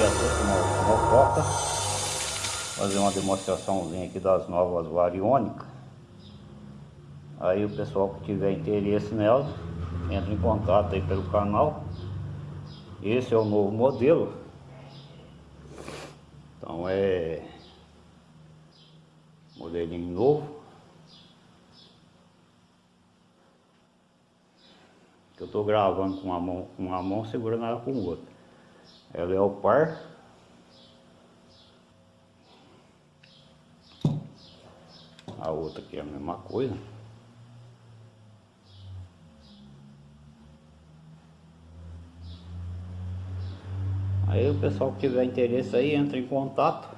dia a todos, uma mococa. Fazer uma demonstraçãozinha aqui das novas variônicas. Aí o pessoal que tiver interesse nelas, entra em contato aí pelo canal. Esse é o novo modelo. Então é modelinho novo. Que eu estou gravando com uma mão, com uma mão segurando ela com outra. Ela é o par. A outra aqui é a mesma coisa. Aí o pessoal que tiver interesse aí entra em contato.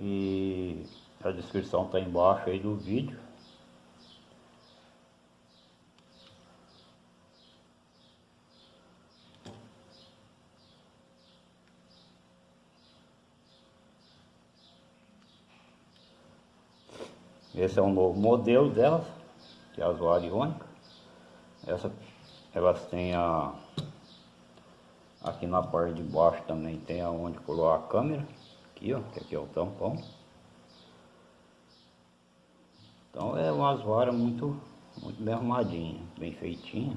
E a descrição está embaixo aí do vídeo. Esse é um novo modelo delas, que é a zoariônica. Essa, elas têm a... Aqui na parte de baixo também tem aonde colocar a câmera. Aqui, ó, que aqui é o tampão. Então é umas varas muito, muito bem arrumadinhas, bem feitinhas.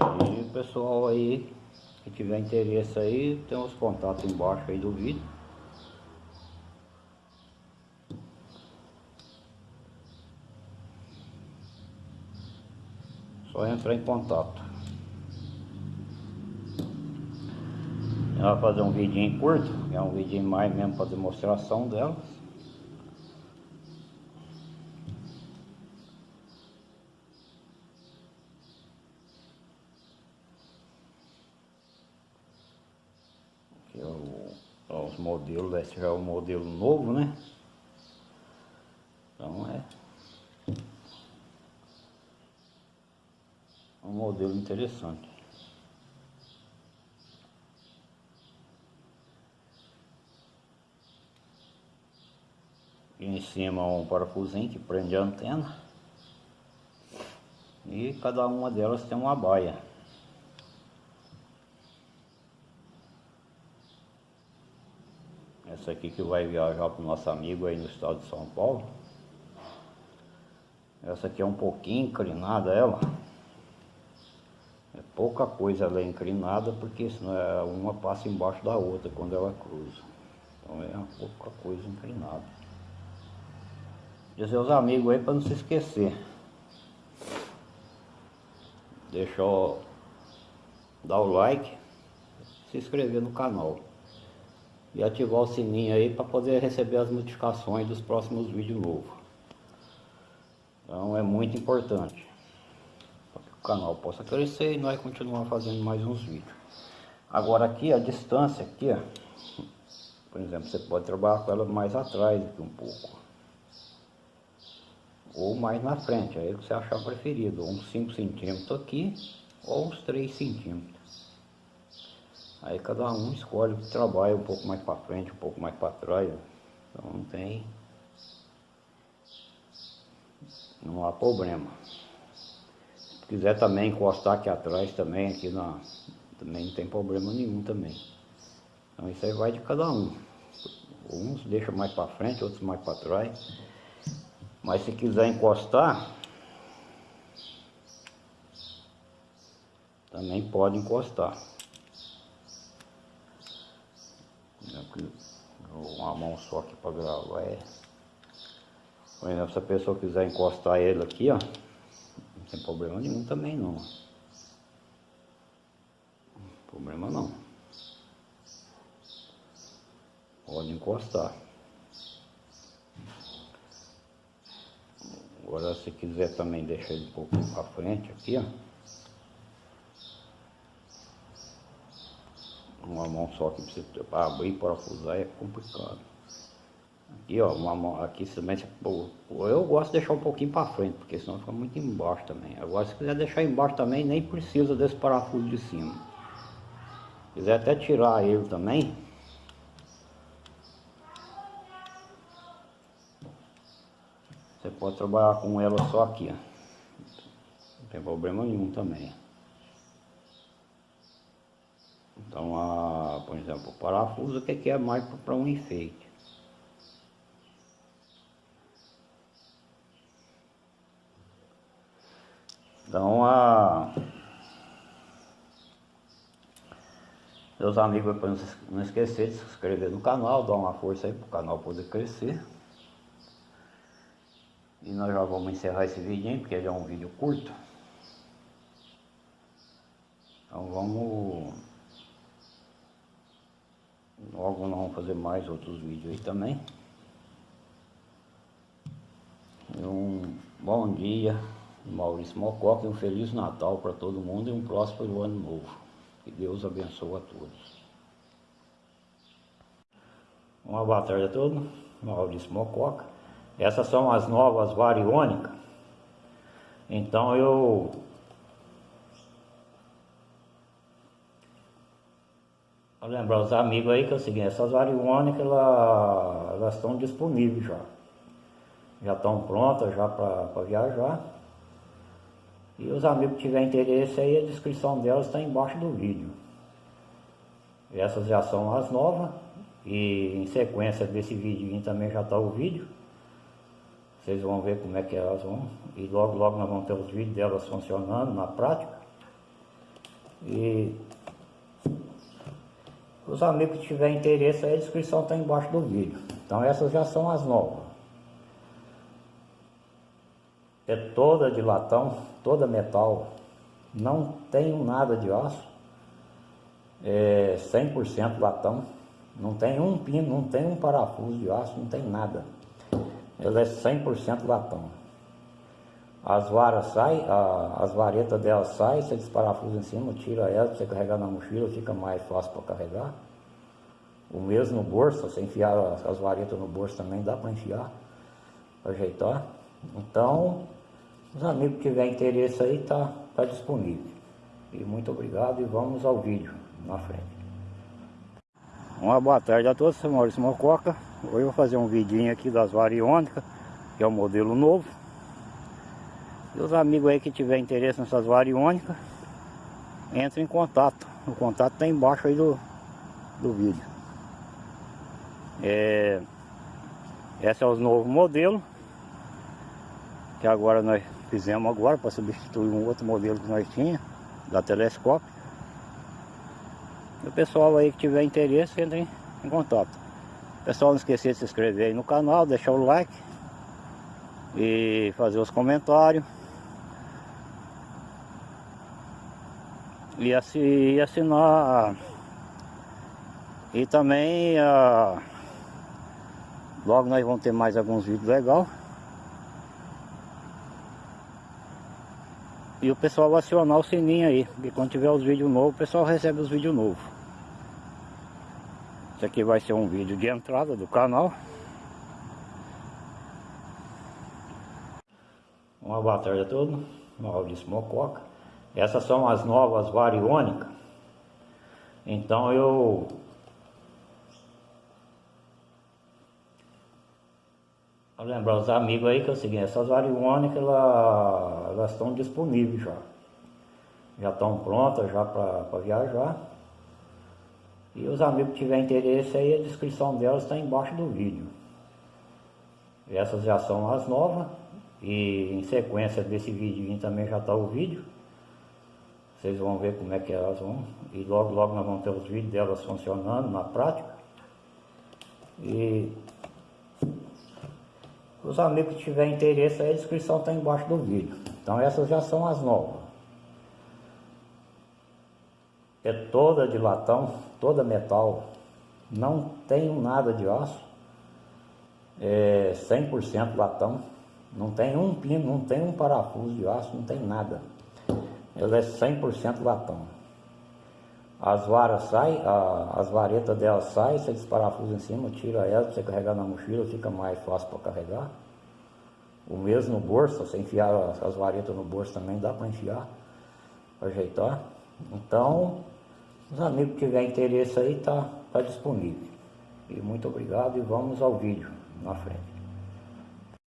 Aí pessoal aí que tiver interesse aí, tem os contatos embaixo aí do vídeo. Só entrar em contato. Ela vai fazer um vidinho curto, é um vidinho mais mesmo para demonstração delas. que é ó, os modelos, esse já é o modelo novo, né? Então é um modelo interessante. Em cima um parafusinho que prende a antena. E cada uma delas tem uma baia. Essa aqui que vai viajar para o nosso amigo aí no estado de São Paulo. Essa aqui é um pouquinho inclinada ela. É pouca coisa ela é inclinada, porque senão é uma passa embaixo da outra quando ela cruza. Então é uma pouca coisa inclinada. Dizer aos amigos aí para não se esquecer. Deixa eu dar o like, se inscrever no canal e ativar o sininho aí para poder receber as notificações dos próximos vídeos novos. Então é muito importante canal possa crescer e nós continuar fazendo mais uns vídeos. Agora aqui a distância aqui, ó, por exemplo, você pode trabalhar com ela mais atrás aqui um pouco. Ou mais na frente, aí que você achar preferido, uns 5 centímetros aqui ou uns 3 centímetros. Aí cada um escolhe o que trabalha um pouco mais para frente, um pouco mais para trás. Então não tem. Não há problema. Se quiser também encostar aqui atrás também, aqui na. Também não tem problema nenhum também. Então isso aí vai de cada um. Uns deixam mais para frente, outros mais para trás. Mas se quiser encostar, também pode encostar. uma mão só aqui para gravar é por exemplo se a pessoa quiser encostar ele aqui ó tem problema nenhum também não. Problema não. Pode encostar. Agora se quiser também deixar ele um pouco para frente aqui ó. Uma mão só que precisa abrir e parafusar é complicado. Aqui, ó, uma, aqui também, eu gosto de deixar um pouquinho para frente, porque senão fica muito embaixo também. Agora, se quiser deixar embaixo também, nem precisa desse parafuso de cima. Se quiser até tirar ele também, você pode trabalhar com ela só aqui, ó. Não tem problema nenhum também. Então, a, por exemplo, o parafuso, o que é mais para um enfeite? Então, a... Meus amigos, para não esquecer de se inscrever no canal, dar uma força aí para o canal poder crescer. E nós já vamos encerrar esse vídeo, porque ele é um vídeo curto. Então vamos Logo nós vamos fazer mais outros vídeos aí também. Um bom dia, Maurício Mococa, um Feliz Natal para todo mundo e um próspero ano novo. Que Deus abençoe a todos. Uma boa tarde a todos, Maurício Mococa. Essas são as novas variônicas. Então eu Vou lembrar os amigos aí que é o seguinte, essas variônicas elas, elas estão disponíveis já. Já estão prontas já para viajar. E os amigos que tiverem interesse aí, a descrição delas está embaixo do vídeo. Essas já são as novas. E em sequência desse vídeo também já está o vídeo. Vocês vão ver como é que elas vão. E logo logo nós vamos ter os vídeos delas funcionando na prática. E os amigos que tiverem interesse, a descrição está embaixo do vídeo. Então essas já são as novas. É toda de latão, toda metal. Não tem nada de aço. É 100% latão. Não tem um pino, não tem um parafuso de aço, não tem nada. Ela é 100% latão. As varas saem, as varetas dela saem, você desparafusa em cima, tira ela para você carregar na mochila, fica mais fácil para carregar. O mesmo no bolso, você enfiar as, as varetas no bolso também dá para enfiar, para ajeitar. Então, os amigos que tiverem interesse aí, tá, tá disponível. E muito obrigado e vamos ao vídeo na frente. Uma boa tarde a todos, sou Maurício Mococa. Hoje eu vou fazer um vidinho aqui das variônicas, que é o modelo novo. E os amigos aí que tiver interesse nessas variônicas, entre em contato. O contato está embaixo aí do, do vídeo. É, esse é o novo modelo que agora nós fizemos agora para substituir um outro modelo que nós tinha da telescópio. E o pessoal aí que tiver interesse entre em contato. Pessoal, não esqueça de se inscrever aí no canal, deixar o like e fazer os comentários. e, assinar e também uh, logo nós vamos ter mais alguns vídeos legais e o pessoal acionar o sininho aí porque quando tiver os vídeos novos o pessoal recebe os vídeos novos. Isso aqui vai ser um vídeo de entrada do canal. Uma boa tarde a todos Maurício Mococa. Essas são as novas variônicas. Então eu lembrar os amigos aí que é o seguinte, essas variônicas elas, elas estão disponíveis já. Já estão prontas já para viajar. E os amigos que tiverem interesse aí, a descrição delas está embaixo do vídeo. Essas já são as novas. E em sequência desse vídeo também já está o vídeo. Vocês vão ver como é que elas vão. E logo, logo nós vamos ter os vídeos delas funcionando na prática. E os amigos que tiverem interesse, a descrição está embaixo do vídeo. Então essas já são as novas. É toda de latão, toda metal. Não tem nada de aço. É 100% latão. Não tem um pino, não tem um parafuso de aço, não tem nada ela é 100% latão. As varas saem, a, as varetas dela saem, você desparafusa em cima, tira ela, você carregar na mochila, fica mais fácil para carregar. O mesmo no bolso, você enfiar as, as varetas no bolso também dá para enfiar, para ajeitar. Então, os amigos que tiverem interesse aí, tá, tá disponível. E muito obrigado e vamos ao vídeo na frente.